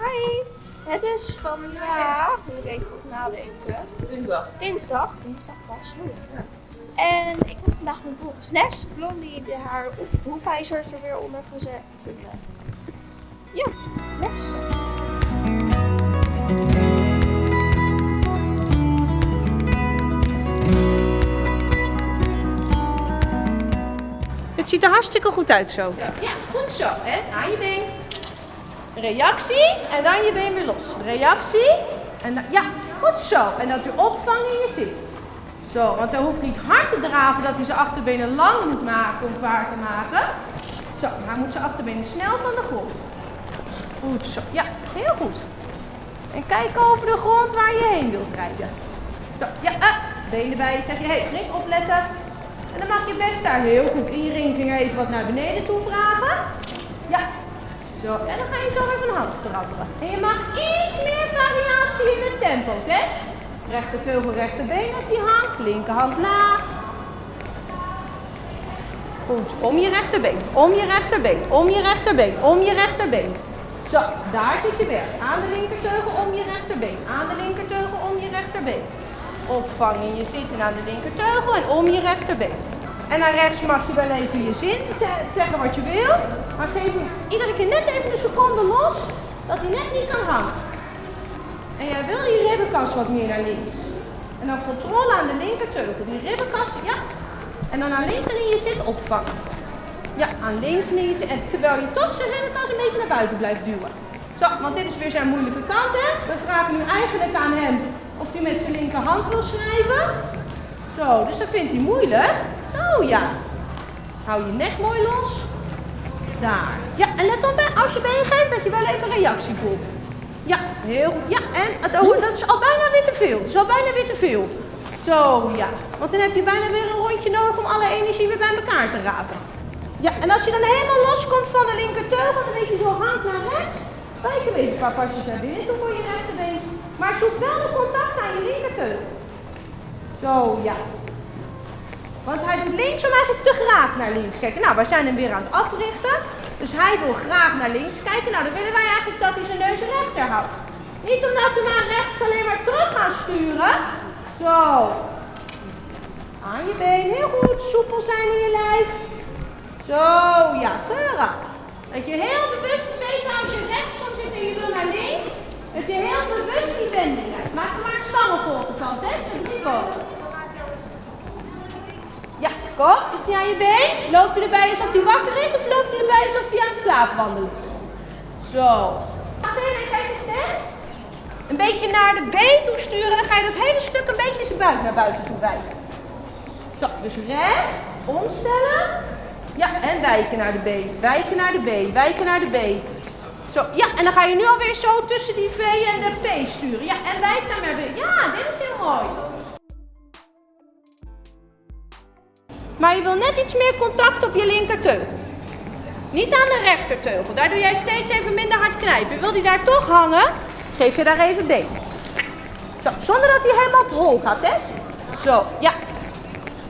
Hi, het is vandaag, moet ik even goed nadenken. Dinsdag. Dinsdag, dinsdag pas. oeh. En ik heb vandaag mijn volgens les. Blondie de haar hoef- hoefijzers er weer onder gezet. En, ja, les. Het ziet er hartstikke goed uit zo. Ja, goed zo. En aan je been. Reactie en dan je been weer los. Reactie en dan, ja, goed zo. En dat u opvangt in je zit. Zo, want hij hoeft niet hard te draven dat hij zijn achterbenen lang moet maken om zwaar te maken. Zo, maar hij moet zijn achterbenen snel van de grond. Goed zo. Ja, heel goed. En kijk over de grond waar je heen wilt rijden. Zo, ja, ah, benen bij. Zeg je, hé, hey, flink opletten. En dan mag je best daar heel goed in je ringvinger even wat naar beneden toe vragen. Ja. Zo, en dan ga je zo weer van hand trappelen. En je mag iets meer variatie in het tempo, Tess. Rechterteugel, rechterbeen als die hangt. Linkerhand laag. Goed, om je rechterbeen, om je rechterbeen, om je rechterbeen, om je rechterbeen. Zo, daar zit je werk. Aan de linkerteugel, om je rechterbeen. Aan de linkerteugel, om je rechterbeen. Opvangen je zitten aan de linkerteugel en om je rechterbeen. En naar rechts mag je wel even je zin ze- zeggen wat je wil. Maar geef hem iedere keer net even een seconde los, dat hij net niet kan hangen. En jij wil je ribbenkast wat meer naar links. En dan controle aan de linkerteugel. Die ribbenkast, ja. En dan naar links en je zit opvangen. Ja, aan links en je zit. En terwijl je toch zijn ribbenkast een beetje naar buiten blijft duwen. Zo, want dit is weer zijn moeilijke kant, hè. We vragen nu eigenlijk aan hem of hij met zijn linkerhand wil schrijven. Zo, dus dat vindt hij moeilijk. Zo, ja. Hou je nek mooi los. Daar. Ja, en let op, hè, als je been geeft, dat je wel even reactie voelt. Ja, heel goed. Ja, en het, oh, dat is al bijna weer te veel. Dat is al bijna weer te veel. Zo, ja. Want dan heb je bijna weer een rondje nodig om alle energie weer bij elkaar te rapen. Ja, en als je dan helemaal loskomt van de linkerteugel, dan weet je zo hand naar rechts. Wijk een beetje een paar pasjes naar binnen toe voor je rechterbeen. Maar zoek wel de contact aan je linkerteugel. Zo, ja. Want hij doet linksom eigenlijk te graag naar links kijken. Nou, wij zijn hem weer aan het africhten. Dus hij wil graag naar links kijken. Nou, dan willen wij eigenlijk dat hij zijn neus rechter houdt. Niet omdat we naar rechts alleen maar terug gaan sturen. Zo. Aan je been, heel goed. Soepel zijn in je lijf. Zo, ja, keurig. Dat je heel bewust, zeker als je rechtsom zit en je wil naar links, dat je heel bewust die wending hebt. Maak er maar een stangenvolgend van, hè? Nico. Kom. Is hij aan je been? Loopt hij erbij alsof hij wakker is of loopt hij erbij alsof hij aan het slaapwandelen is? Zo. En kijk eens, Tess. Een beetje naar de been toe sturen, dan ga je dat hele stuk een beetje zijn buik naar buiten toe wijken. Zo, dus recht, omstellen. Ja, en wijken naar de B. Wijken naar de B. Wijken naar de B. Zo, ja, en dan ga je nu alweer zo tussen die V en de P sturen. Ja, en wijk naar weer. Ja, dit is heel mooi. Maar je wil net iets meer contact op je linkerteugel. Niet aan de rechterteugel. Daar doe jij steeds even minder hard knijpen. Wil die daar toch hangen, geef je daar even been. Zo, zonder dat hij helemaal op hol gaat, Tess. Zo, ja.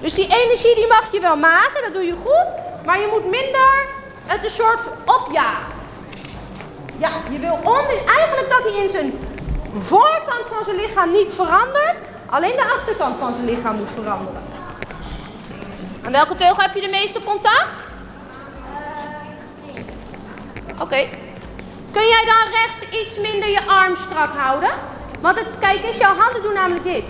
Dus die energie die mag je wel maken, dat doe je goed. Maar je moet minder het een soort opjagen. Ja, je wil onder, eigenlijk dat hij in zijn voorkant van zijn lichaam niet verandert. Alleen de achterkant van zijn lichaam moet veranderen. Aan welke teugel heb je de meeste contact? Oké. Kun jij dan rechts iets minder je arm strak houden? Want het, kijk eens, jouw handen doen namelijk dit.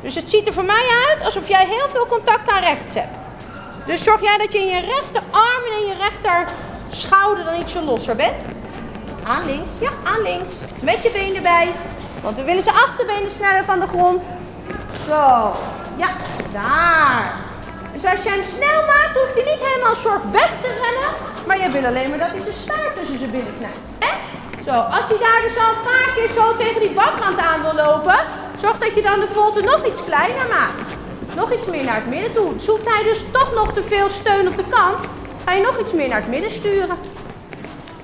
Dus het ziet er voor mij uit alsof jij heel veel contact aan rechts hebt. Dus zorg jij dat je in je rechterarm en in je rechter schouder dan iets zo losser bent. Aan links, ja, aan links. Met je been erbij. Want we willen zijn achterbenen sneller van de grond. Zo, ja, daar. Als je hem snel maakt, hoeft hij niet helemaal een soort weg te rennen. Maar je wil alleen maar dat hij zijn staart tussen zijn. Hè? Zo, als hij daar dus al een paar keer zo tegen die bakrand aan wil lopen, zorg dat je dan de volte nog iets kleiner maakt. Nog iets meer naar het midden toe. Zoekt hij dus toch nog te veel steun op de kant, ga je nog iets meer naar het midden sturen.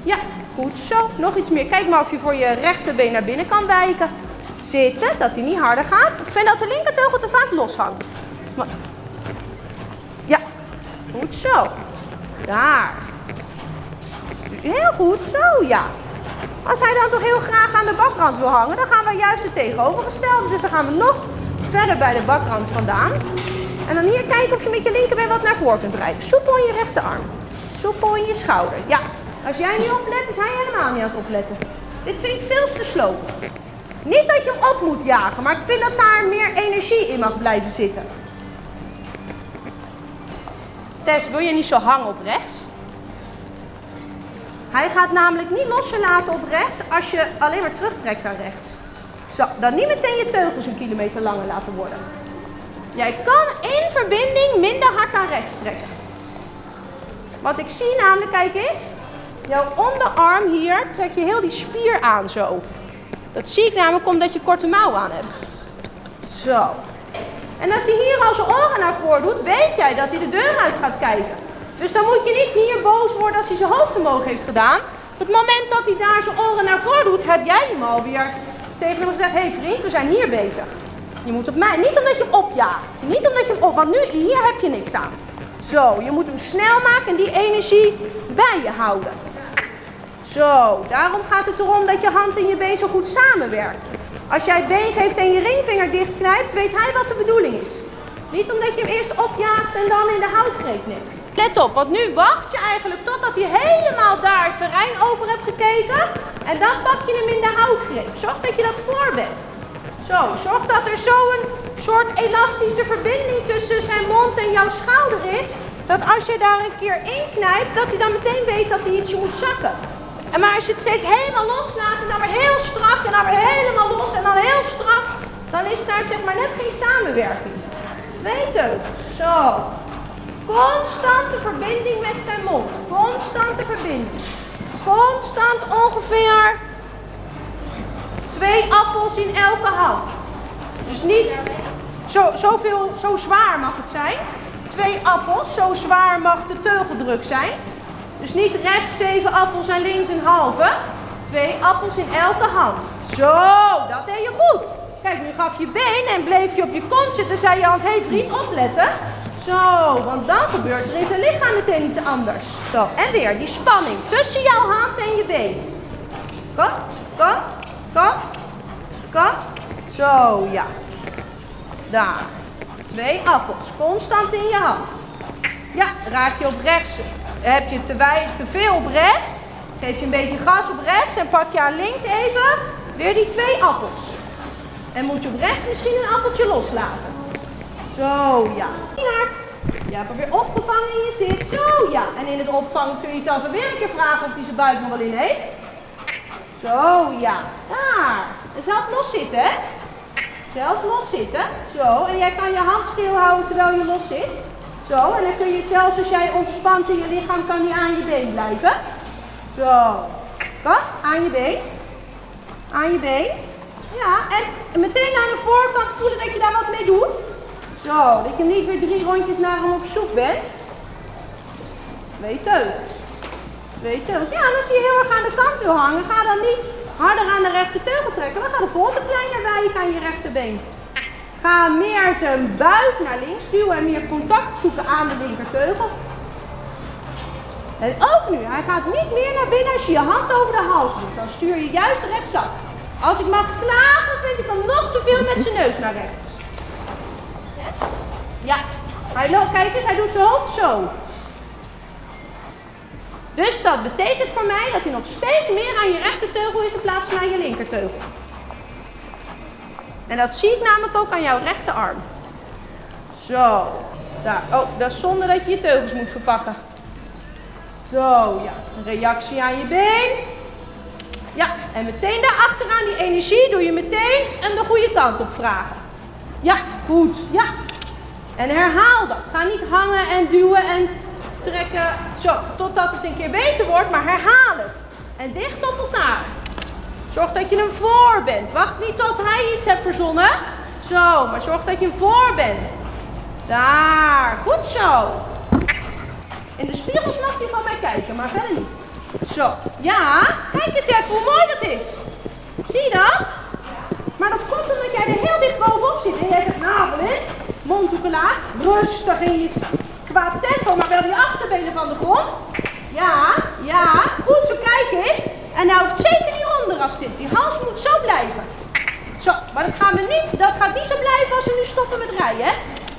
Ja, goed zo. Nog iets meer. Kijk maar of je voor je rechterbeen naar binnen kan wijken. Zitten, dat hij niet harder gaat. Ik vind dat de linkerteugel te vaak loshangt. Goed zo. Daar. Heel goed, zo ja. Als hij dan toch heel graag aan de bakrand wil hangen, dan gaan we juist het tegenovergestelde. Dus dan gaan we nog verder bij de bakrand vandaan. En dan hier kijken of je met je linkerbeen wat naar voren kunt drijven. Soepel in je rechterarm. Soepel in je schouder. Ja, als jij niet oplet, is hij helemaal niet aan het opletten. Dit vind ik veel te slow. Niet dat je hem op moet jagen, maar ik vind dat daar meer energie in mag blijven zitten. Tess, wil je niet zo hangen op rechts? Hij gaat namelijk niet loslaten op rechts als je alleen maar terugtrekt naar rechts. Zo, dan niet meteen je teugels een kilometer langer laten worden. Jij kan in verbinding minder hard naar rechts trekken. Wat ik zie namelijk, kijk eens. Jouw onderarm hier trek je heel die spier aan zo. Dat zie ik namelijk omdat je korte mouw aan hebt. Zo. En als hij hier al zijn oren naar voren doet, weet jij dat hij de deur uit gaat kijken. Dus dan moet je niet hier boos worden als hij zijn hoofd omhoog heeft gedaan. Op het moment dat hij daar zijn oren naar voren doet, heb jij hem alweer tegen hem gezegd, hé hey vriend, we zijn hier bezig. Je moet op mij, niet omdat je opjaagt, niet omdat je op, want nu, hier heb je niks aan. Zo, je moet hem snel maken en die energie bij je houden. Zo, daarom gaat het erom dat je hand en je been zo goed samenwerken. Als jij het been geeft en je ringvinger dichtknijpt, weet hij wat de bedoeling is. Niet omdat je hem eerst opjaagt en dan in de houtgreep neemt. Let op, want nu wacht je eigenlijk totdat hij helemaal daar het terrein over hebt gekeken. En dan pak je hem in de houtgreep. Zorg dat je dat voor bent. Zo, zorg dat er zo'n soort elastische verbinding tussen zijn mond en jouw schouder is. Dat als je daar een keer in knijpt, dat hij dan meteen weet dat hij ietsje moet zakken. En maar als je het steeds helemaal loslaat en dan weer heel strak en dan weer helemaal los en dan heel strak, dan is daar zeg maar net geen samenwerking. Twee teugels. Zo. Constante verbinding met zijn mond. Constante verbinding. Constant ongeveer twee appels in elke hand. Dus niet zo, zoveel, zo zwaar mag het zijn. Twee appels, zo zwaar mag de teugeldruk zijn. Dus niet rechts zeven appels en links een halve. Twee appels in elke hand. Zo, dat deed je goed. Kijk, nu gaf je been en bleef je op je kont zitten. Zei je hand, hé hey vriend, opletten. Zo, want dan gebeurt er in zijn lichaam meteen iets anders. Zo, en weer die spanning tussen jouw hand en je been. Kom, kom, kom, kom. Zo, ja. Daar. Twee appels, constant in je hand. Ja, raak je op rechts. Heb je te, te veel op rechts, geef je een beetje gas op rechts en pak je aan links even weer die twee appels. En moet je op rechts misschien een appeltje loslaten. Zo, ja. Je hebt hem weer opgevangen in je zit. Zo, ja. En in het opvangen kun je zelfs weer een keer vragen of hij zijn buik nog wel in heeft. Zo, ja. Daar. En zelf los zitten, hè. Zelf los zitten. Zo. En jij kan je hand stil houden terwijl je los zit. Zo. En dan kun je zelfs als jij ontspant in je lichaam, kan die aan je been blijven. Zo. Kom. Aan je been. Aan je been. Ja. En meteen aan de voorkant voelen dat je daar wat mee doet. Zo, dat je niet weer drie rondjes naar hem op zoek bent. Twee teugels. Twee teugels. Ja, en als je heel erg aan de kant wil hangen, ga dan niet harder aan de rechter teugel trekken. Dan gaat de volgende kleiner wijken aan je rechterbeen. Ga meer zijn buik naar links duwen en meer contact zoeken aan de linkerteugel. En ook nu, hij gaat niet meer naar binnen als je je hand over de hals doet. Dan stuur je juist rechtsaf. Als ik mag klagen, vind ik hem nog te veel met zijn neus naar rechts. Ja, hij loopt, kijk eens, hij doet zijn hoofd zo. Dus dat betekent voor mij dat hij nog steeds meer aan je rechterteugel is in plaats van aan je linkerteugel. En dat zie ik namelijk ook aan jouw rechterarm. Zo, daar. Oh, dat is zonder dat je je teugels moet verpakken. Zo, ja. Reactie aan je been. Ja, en meteen daarachteraan die energie doe je meteen en de goede kant op vragen. Ja, goed. Ja, en herhaal dat. Ga niet hangen en duwen en trekken zo, totdat het een keer beter wordt, maar herhaal het. En dicht op elkaar. Zorg dat je hem voor bent. Wacht niet tot hij iets hebt verzonnen. Zo, maar zorg dat je hem voor bent. Daar, goed zo. In de spiegels mag je van mij kijken, maar verder niet. Zo, ja, kijk eens even hoe mooi dat is. Zie je dat? Maar dat komt omdat jij er heel dicht bovenop zit. En jij zegt, nou, mondhoeken laag, rustig in je qua tempo, maar wel die achterbenen van de grond. Ja, ja, goed zo, kijk eens. En nou hoeft zeker dit. Die hals moet zo blijven. Zo, maar dat, gaan we niet, dat gaat niet zo blijven als we nu stoppen met rijden. Hè?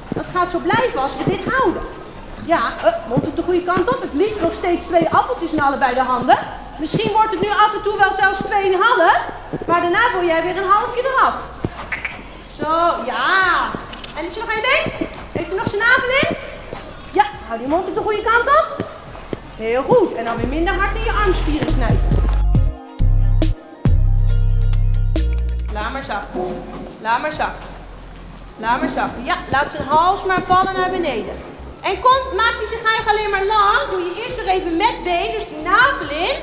Dat gaat zo blijven als we dit houden. Ja, uh, mond op de goede kant op. Het liefst nog steeds twee appeltjes in allebei de handen. Misschien wordt het nu af en toe wel zelfs 2,5. Maar daarna wil jij weer een halfje eraf. Zo, ja. En is er nog één been? Heeft u nog zijn navel in? Ja, hou die mond op de goede kant op. Heel goed. En dan weer minder hard in je armspieren knijpen. Laat maar zakken. Laat maar zakken. Laat maar zakken. Ja, laat zijn hals maar vallen naar beneden. En kom, maak die zich eigenlijk alleen maar lang. Doe je eerst nog even met been, dus die navel in.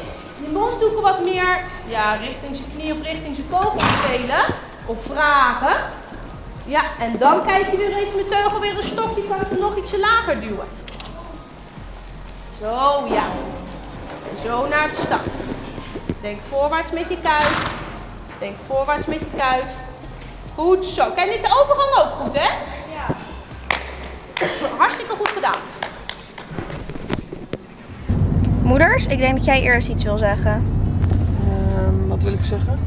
Je mondhoeken wat meer ja, richting zijn knie of richting zijn kogel spelen. Of vragen. Ja, en dan kijk je weer eens met teugel weer een stokje, kan ik nog ietsje lager duwen. Zo, ja. En zo naar de start. Denk voorwaarts met je kuit. Denk voorwaarts met je kuit. Goed zo. Kijk, is de overgang ook goed, hè? Ja. Hartstikke goed gedaan. Moeders, ik denk dat jij eerst iets wil zeggen. Ehm, wat wil ik zeggen?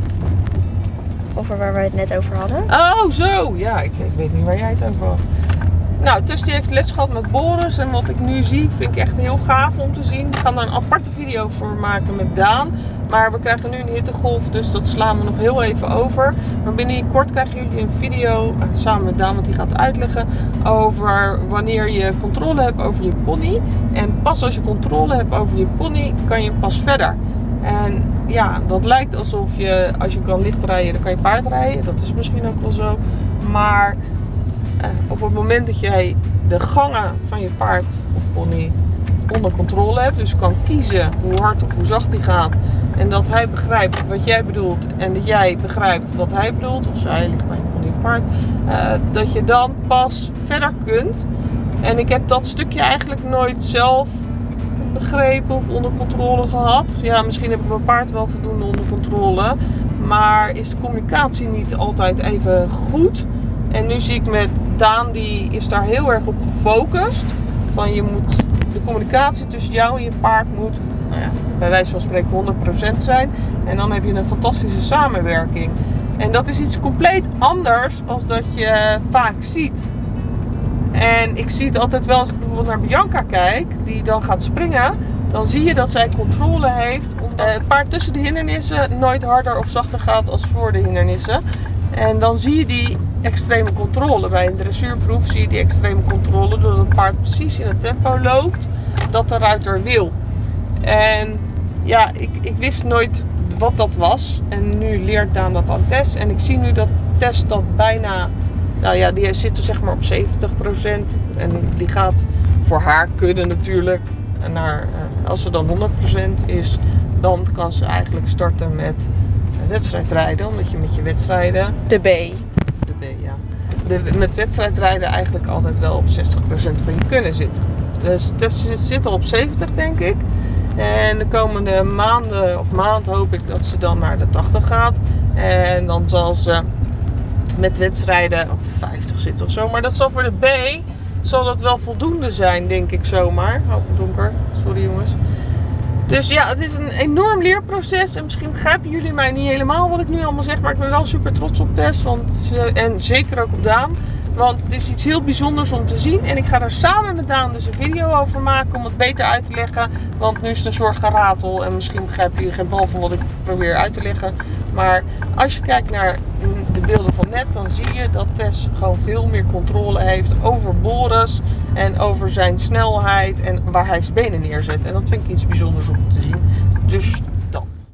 Over waar we het net over hadden. Oh, zo! Ja, ik, ik weet niet waar jij het over had. Nou, Tess die heeft les gehad met Boris. En wat ik nu zie, vind ik echt heel gaaf om te zien. We gaan daar een aparte video voor maken met Daan. Maar we krijgen nu een hittegolf, dus dat slaan we nog heel even over. Maar binnen kort krijgen jullie een video, eh, samen met Daan, want die gaat uitleggen over wanneer je controle hebt over je pony. En pas als je controle hebt over je pony, kan je pas verder. En ja, dat lijkt alsof je, als je kan licht rijden, dan kan je paard rijden. Dat is misschien ook wel zo. Maar eh, op het moment dat jij de gangen van je paard of pony onder controle hebt, dus kan kiezen hoe hard of hoe zacht hij gaat, en dat hij begrijpt wat jij bedoelt en dat jij begrijpt wat hij bedoelt, of zij ligt aan je pony of paard, eh, dat je dan pas verder kunt. En ik heb dat stukje eigenlijk nooit zelf begrepen of onder controle gehad. Ja, misschien heb ik mijn paard wel voldoende onder controle. Maar is de communicatie niet altijd even goed? En nu zie ik met Daan, die is daar heel erg op gefocust. Van je moet, de communicatie tussen jou en je paard moet, nou ja, bij wijze van spreken 100% zijn. En dan heb je een fantastische samenwerking. En dat is iets compleet anders als dat je vaak ziet. En ik zie het altijd wel als ik bijvoorbeeld naar Bianca kijk, die dan gaat springen. Dan zie je dat zij controle heeft. Omdat het paard tussen de hindernissen nooit harder of zachter gaat als voor de hindernissen. En dan zie je die extreme controle. Bij een dressuurproef zie je die extreme controle doordat het paard precies in het tempo loopt dat de ruiter wil. En ja, ik, ik wist nooit wat dat was. En nu leert Daan dat aan Tess. En ik zie nu dat Tess dat bijna nou ja, die zit er zeg maar op 70%. En die gaat voor haar kunnen natuurlijk. Naar, eh, als ze dan 100% is, dan kan ze eigenlijk starten met wedstrijdrijden. Omdat je met je wedstrijden... De B. De, met wedstrijdrijden eigenlijk altijd wel op 60% van je kunnen zit. Dus Tess zit al op 70 denk ik. En de komende maanden of maand hoop ik dat ze dan naar de 80 gaat. En dan zal ze met wedstrijden op 50 zitten of zo. Maar dat zal voor de B zal dat wel voldoende zijn, denk ik zomaar. Oh, donker. Sorry jongens. Dus ja, het is een enorm leerproces. En misschien begrijpen jullie mij niet helemaal wat ik nu allemaal zeg. Maar ik ben wel super trots op Tess. Want, en zeker ook op Daan. Want het is iets heel bijzonders om te zien. En ik ga er samen met Daan dus een video over maken om het beter uit te leggen. Want nu is het een soort geratel. En misschien begrijpen jullie geen bal van wat ik probeer uit te leggen. Maar als je kijkt naar de beelden van net, dan zie je dat Tess gewoon veel meer controle heeft over Boris. En over zijn snelheid en waar hij zijn benen neerzet. En dat vind ik iets bijzonders om te zien. Dus